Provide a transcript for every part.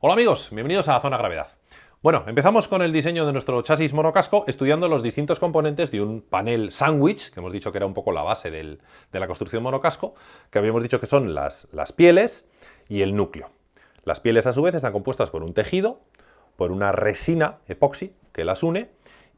Hola amigos, bienvenidos a Zona Gravedad. Bueno, empezamos con el diseño de nuestro chasis monocasco estudiando los distintos componentes de un panel sándwich, que hemos dicho que era un poco la base de la construcción monocasco, que habíamos dicho que son las, pieles y el núcleo. Las pieles a su vez están compuestas por un tejido, por una resina epoxi que las une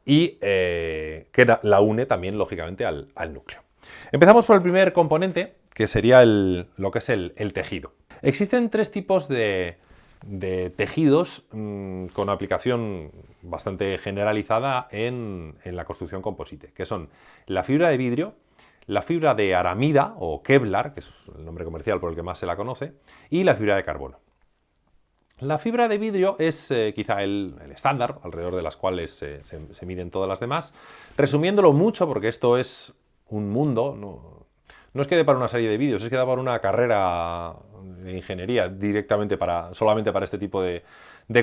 y eh, que la une también lógicamente al, núcleo. Empezamos por el primer componente, que sería lo que es el tejido. Existen tres tipos de, de tejidos mm, con aplicación bastante generalizada en, la construcción composite, que son la fibra de vidrio, la fibra de aramida o Kevlar, que es el nombre comercial por el que más se la conoce, y la fibra de carbono. La fibra de vidrio es eh, quizá el, estándar, alrededor de las cuales se, miden todas las demás. Resumiéndolo mucho, porque esto es un mundo, no, no es que dé para una serie de vídeos, es que da para una carrera de ingeniería directamente para, solamente para este tipo de,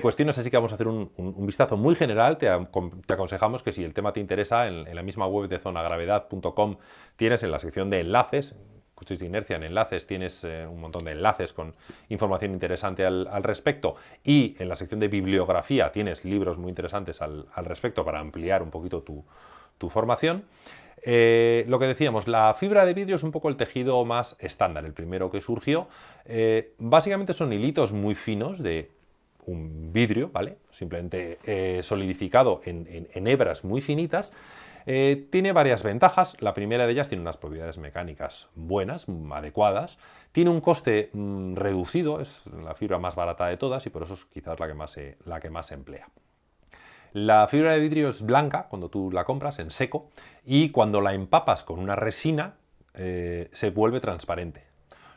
cuestiones, así que vamos a hacer un, vistazo muy general, te, aconsejamos que si el tema te interesa, en, la misma web de zonagravedad.com tienes en la sección de enlaces, de inercia en enlaces, tienes eh, un montón de enlaces con información interesante al, respecto. Y en la sección de bibliografía tienes libros muy interesantes al, respecto para ampliar un poquito tu, tu formación. Eh, lo que decíamos, la fibra de vidrio es un poco el tejido más estándar, el primero que surgió. Eh, básicamente son hilitos muy finos de un vidrio, ¿vale? Simplemente eh, solidificado en, hebras muy finitas. tiene varias ventajas. La primera de ellas tiene unas propiedades mecánicas buenas, adecuadas. Tiene un coste mm, reducido, es la fibra más barata de todas y por eso es quizás la que más la que más se emplea. La fibra de vidrio es blanca cuando tú la compras en seco y cuando la empapas con una resina eh, se vuelve transparente.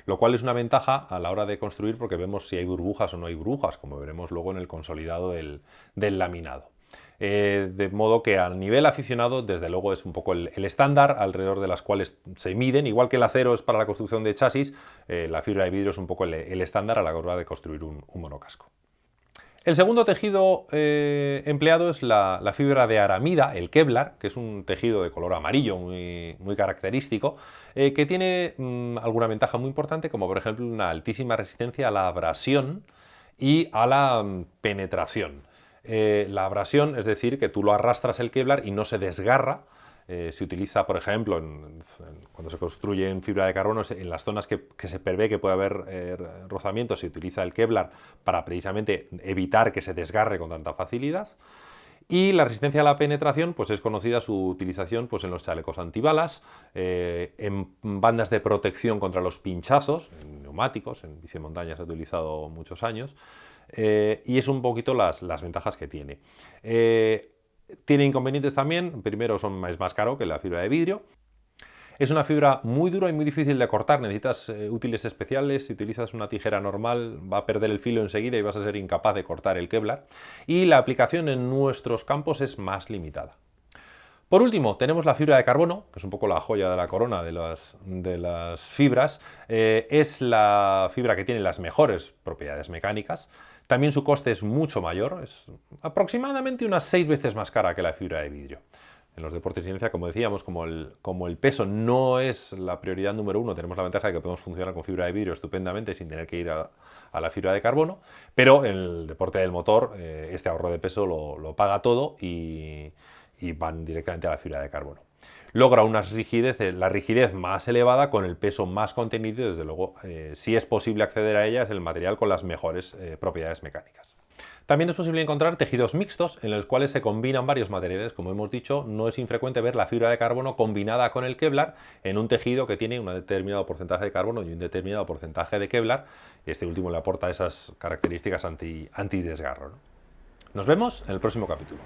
Lo cual es una ventaja a la hora de construir porque vemos si hay burbujas o no hay burbujas, como veremos luego en el consolidado del, laminado. Eh, de modo que a nivel aficionado, desde luego es un poco el, estándar alrededor de las cuales se miden, igual que el acero es para la construcción de chasis, eh, la fibra de vidrio es un poco el, estándar a la hora de construir un monocasco. El segundo tejido eh, empleado es la, fibra de aramida, el Kevlar, que es un tejido de color amarillo muy, característico, eh, que tiene mm, alguna ventaja muy importante, como por ejemplo una altísima resistencia a la abrasión y a la mm, penetración. Eh, la abrasión, es decir, que tú lo arrastras el Kevlar y no se desgarra, eh, se utiliza, por ejemplo, cuando se construye en fibra de carbono, en las zonas que, se prevé que puede haber eh, rozamiento, se utiliza el Kevlar para precisamente evitar que se desgarre con tanta facilidad. Y la resistencia a la penetración pues es conocida su utilización pues, en los chalecos antibalas, eh, en bandas de protección contra los pinchazos, en neumáticos, en bici montaña se ha utilizado muchos años, y es un poquito las, las ventajas que tiene. Tiene inconvenientes también, primero son, más caro que la fibra de vidrio. Es una fibra muy dura y muy difícil de cortar, necesitas eh, útiles especiales, si utilizas una tijera normal va a perder el filo enseguida y vas a ser incapaz de cortar el Kevlar. Y la aplicación en nuestros campos es más limitada. Por último, tenemos la fibra de carbono, que es un poco la joya de la corona de las, de las fibras. Eh, es la fibra que tiene las mejores propiedades mecánicas. También su coste es mucho mayor, es aproximadamente unas seis veces más cara que la fibra de vidrio. En los deportes de inercia, como decíamos, como el, como el, peso no es la prioridad número uno, tenemos la ventaja de que podemos funcionar con fibra de vidrio estupendamente sin tener que ir a, la fibra de carbono, pero en el deporte del motor eh, este ahorro de peso lo, paga todo y, y van directamente a la fibra de carbono. Logra una rigidez, eh, la rigidez más elevada con el peso más contenido y desde luego eh, si es posible acceder a ella es el material con las mejores eh, propiedades mecánicas. También es posible encontrar tejidos mixtos en los cuales se combinan varios materiales. Como hemos dicho, no es infrecuente ver la fibra de carbono combinada con el Kevlar en un tejido que tiene un determinado porcentaje de carbono y un determinado porcentaje de Kevlar. Este último le aporta esas características anti, desgarro Nos vemos en el próximo capítulo.